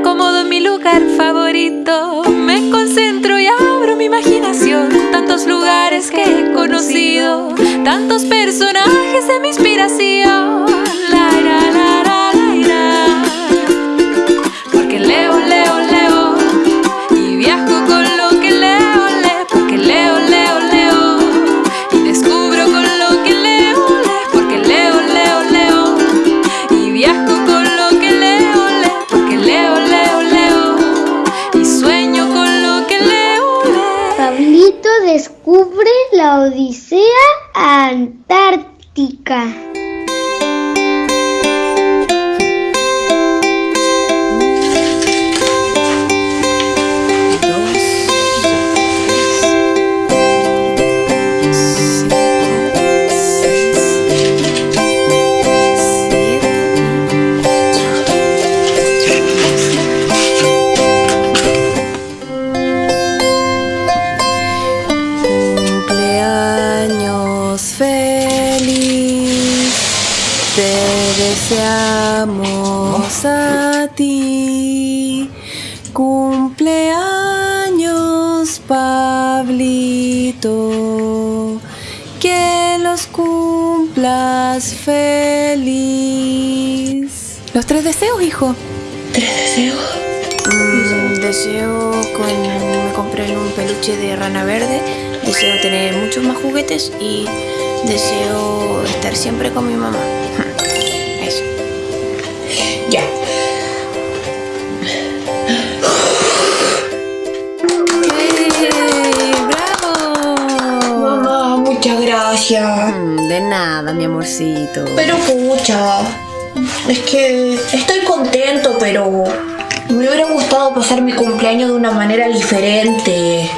acomodo en mi lugar favorito. Me concentro y abro mi imaginación. Tantos lugares que he conocido, tantos personajes de mi inspiración. La, la, la, la Odisea Antártica. Que los cumplas feliz. Los tres deseos, hijo. ¿Tres deseos? Mm, deseo con. Me compré un peluche de rana verde. Deseo tener muchos más juguetes y deseo estar siempre con mi mamá. Muchas gracias. Mm, De nada, mi amorcito. Pero pucha, es que estoy contento, pero me hubiera gustado pasar mi cumpleaños de una manera diferente.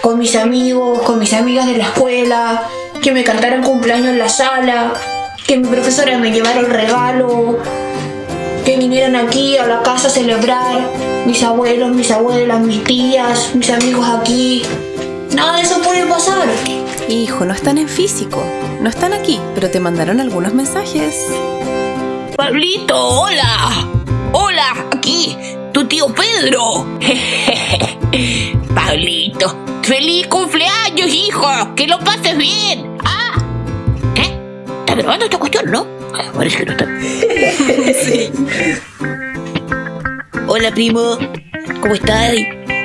Con mis amigos, con mis amigas de la escuela, que me cantaran cumpleaños en la sala, que mi profesora me llevara el regalo, que vinieran aquí a la casa a celebrar, mis abuelos, mis abuelas, mis tías, mis amigos aquí. Nada de eso puede pasar. Hijo, no están en físico. No están aquí, pero te mandaron algunos mensajes. Pablito, hola. Hola, aquí, tu tío Pedro. Pablito, feliz cumpleaños, hijo. Que lo pases bien. Ah, ¿qué? ¿Está grabando esta cuestión, no? Parece que no está. sí. Hola, primo. ¿Cómo estás?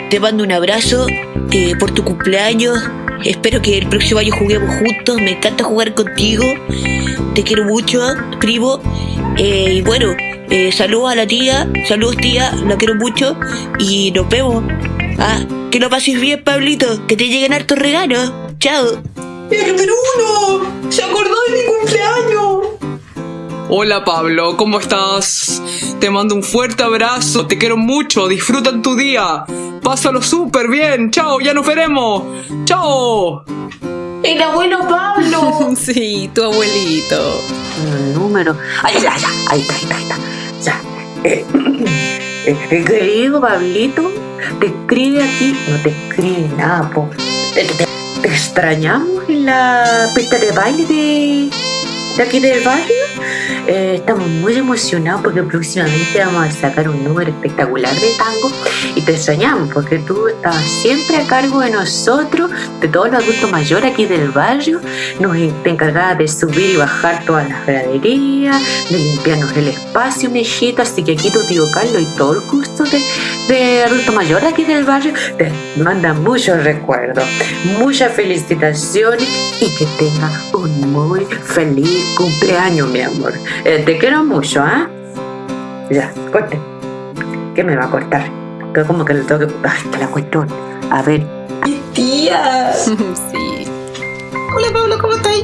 Te mando un abrazo eh, por tu cumpleaños. Espero que el próximo año juguemos juntos. Me encanta jugar contigo. Te quiero mucho, primo. Eh, y bueno, eh, saludos a la tía. Saludos, tía. La quiero mucho. Y nos vemos. Ah, que lo pases bien, Pablito. Que te lleguen hartos regalos. Chao. ¡El Bruno! ¡Se acordó de mi cumpleaños! Hola Pablo, ¿cómo estás? Te mando un fuerte abrazo, te quiero mucho, disfruta tu día. Pásalo súper bien, chao, ya nos veremos. Chao. ¡El abuelo Pablo! sí, tu abuelito. Número. Ay, ya, ya. Ahí está, ahí está, ahí está. Ya. Eh, eh, querido Pablito, te escribe aquí. No te escribe nada, po. Te, te- te extrañamos en la pista de baile de, de aquí del barrio. Eh, estamos muy emocionados porque próximamente vamos a sacar un número espectacular de tango y te extrañamos porque tú estabas siempre a cargo de nosotros, de todos los adultos mayores aquí del barrio. Nos te de subir y bajar todas las graderías, de limpiarnos el espacio, mijito. Así que aquí tu tío Carlos y todo el curso de, de adulto mayor aquí del barrio te mandan muchos recuerdos, muchas felicitaciones y que tengas un muy feliz cumpleaños, mi amor. Eh, te quiero mucho, ¿ah? Ya, corte. ¿Qué me va a cortar? Que como que le tengo que... Ay, que la cuestión. A ver, ¡Tía! sí. Hola Pablo, ¿cómo estáis?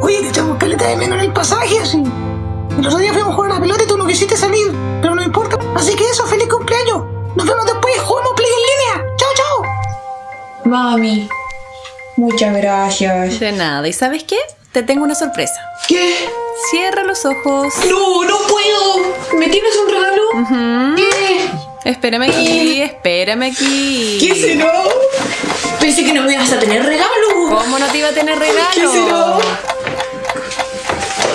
Oye, te echamos caleta de menos en el pasaje, así. El otro día fuimos a jugar a la pelota y tú no quisiste salir, pero no importa. Así que eso, feliz cumpleaños. Nos vemos después, jugamos play en línea. Chao, chao. Mami, muchas gracias. De nada. ¿Y sabes qué? Te tengo una sorpresa. ¿Qué? Cierra los ojos. No, no puedo. ¿Me tienes un regalo? Ujú. ¿Qué? Espérame aquí, espérame aquí. ¿Qué será? Pensé que no me ibas a tener regalo. ¿Cómo no te iba a tener regalo? ¿Qué será?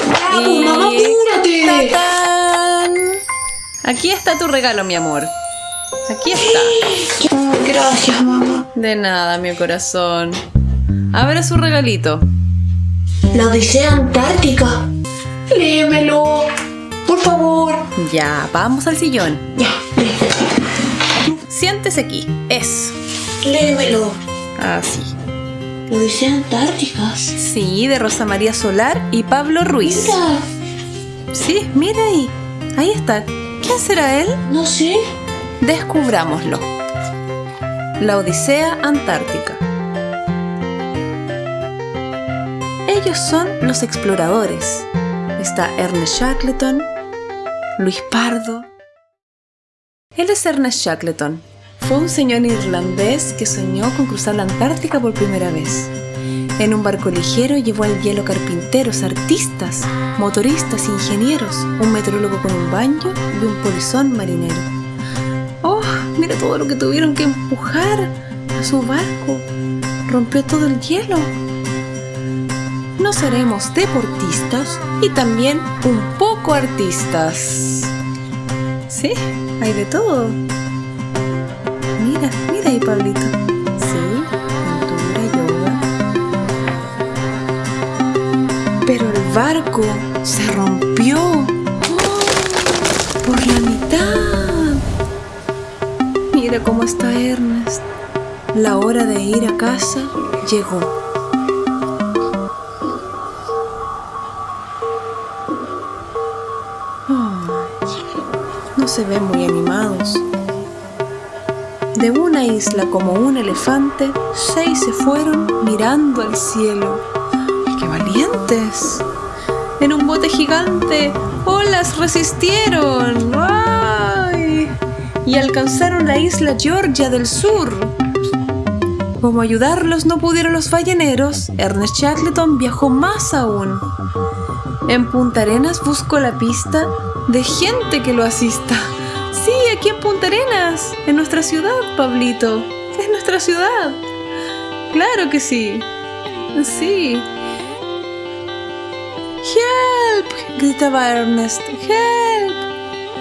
Ya, pues, mamá, apúrate. ¡Tatán! Aquí está tu regalo, mi amor. Aquí está. Gracias, mamá. De nada, mi corazón. Abre su regalito. La Odisea Antártica. Léemelo. Por favor. Ya, vamos al sillón. Ya, Siéntese aquí. Eso. léemelo. Así. La Odisea Antártica. Sí, de Rosa María Solar y Pablo Ruiz. Mira, Sí, mire ahí. Ahí está. ¿Quién será él? no sé. Descubrámoslo. La Odisea Antártica. Ellos son los exploradores. Está Ernest Shackleton, Luis Pardo. Él es Ernest Shackleton. Fue un señor irlandés que soñó con cruzar la Antártica por primera vez. En un barco ligero llevó al hielo carpinteros, artistas, motoristas, ingenieros, un meteorólogo con un banjo y un polizón marinero. ¡Oh! Mira todo lo que tuvieron que empujar a su barco. Rompió todo el hielo. No seremos deportistas y también un poco artistas. Sí, hay de todo. Mira, mira ahí, Pablito. Sí, pintura, yoga. Pero el barco se rompió. Por la mitad. Mira cómo está Ernest. La hora de ir a casa llegó. Se ven muy animados. De una isla como un elefante, seis se fueron mirando al cielo. ¡Qué valientes! En un bote gigante, olas resistieron. ¡Ay! Y alcanzaron la isla Georgia del Sur. Como ayudarlos no pudieron los balleneros, Ernest Shackleton viajó más aún. En Punta Arenas buscó la pista de gente que lo asista. Sí, aquí en Punta Arenas, en nuestra ciudad, Pablito. Es nuestra ciudad. Claro que sí. Sí. ¡Help! gritaba Ernest. ¡Help!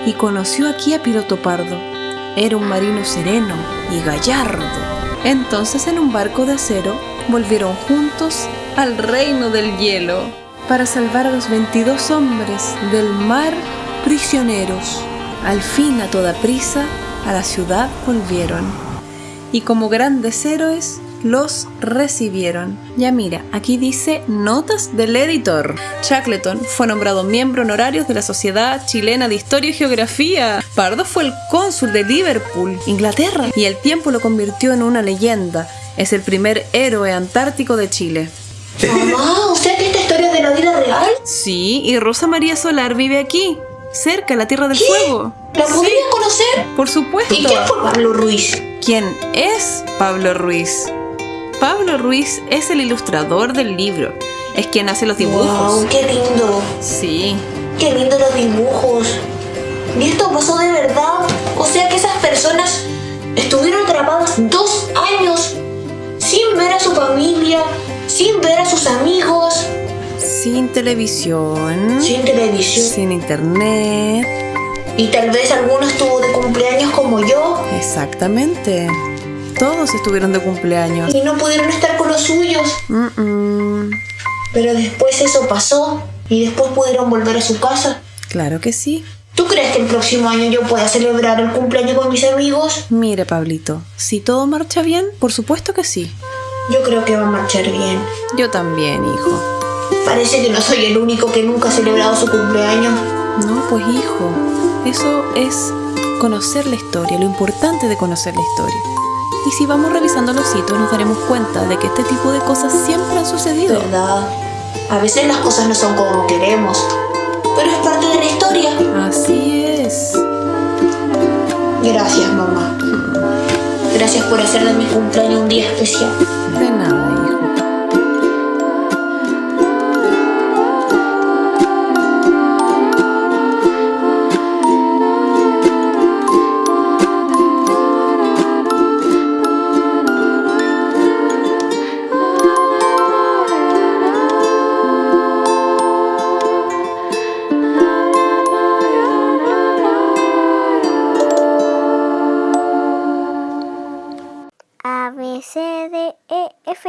Y conoció aquí a Piloto Pardo. Era un marino sereno y gallardo. Entonces en un barco de acero volvieron juntos al reino del hielo para salvar a los 22 hombres del mar prisioneros. Al fin a toda prisa a la ciudad volvieron y como grandes héroes los recibieron. Ya mira, aquí dice notas del editor. Shackleton fue nombrado miembro honorario de la Sociedad Chilena de Historia y Geografía. Pardo fue el cónsul de Liverpool, Inglaterra, y el tiempo lo convirtió en una leyenda. Es el primer héroe antártico de Chile. Mamá, sea que esta historia es de la vida real. Sí, y Rosa María Solar vive aquí, cerca, la Tierra del ¿Qué? Fuego. ¿La podría conocer? Por supuesto. ¿Y quién fue Pablo Ruiz? ¿Quién es Pablo Ruiz? Pablo Ruiz es el ilustrador del libro. Es quien hace los dibujos. Wow, qué lindo. Sí, Qué lindo los dibujos. ¿Y esto pasó de verdad? O sea que esas personas estuvieron atrapadas dos años sin ver a su familia, sin ver a sus amigos, sin televisión, sin televisión. sin internet. Y tal vez alguno estuvo de cumpleaños como yo Exactamente. Todos estuvieron de cumpleaños. y no pudieron estar con los suyos. Mm-mm. Pero después eso pasó y después pudieron volver a su casa. Claro que sí. ¿Tú crees que el próximo año yo pueda celebrar el cumpleaños con mis amigos? Mire, Pablito, si todo marcha bien, por supuesto que sí. Yo creo que va a marchar bien. Yo también, hijo. Parece que no soy el único que nunca ha celebrado su cumpleaños. No, pues hijo, eso es conocer la historia, lo importante de conocer la historia. Y si vamos revisando los hitos nos daremos cuenta de que este tipo de cosas siempre han sucedido. ¿Verdad? A veces las cosas no son como queremos, pero es parte de la historia. Así es. Gracias, mamá. Gracias por hacer de mi cumpleaños un día especial. De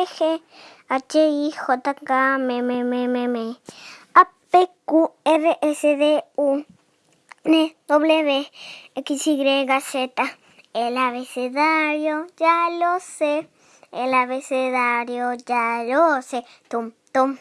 G, H, I, J, K, M, M, M, M, M, A, P, Q, R, S, D, U, N, W, X, Y, Z. El abecedario ya lo sé. El abecedario ya lo sé. Tum, tum.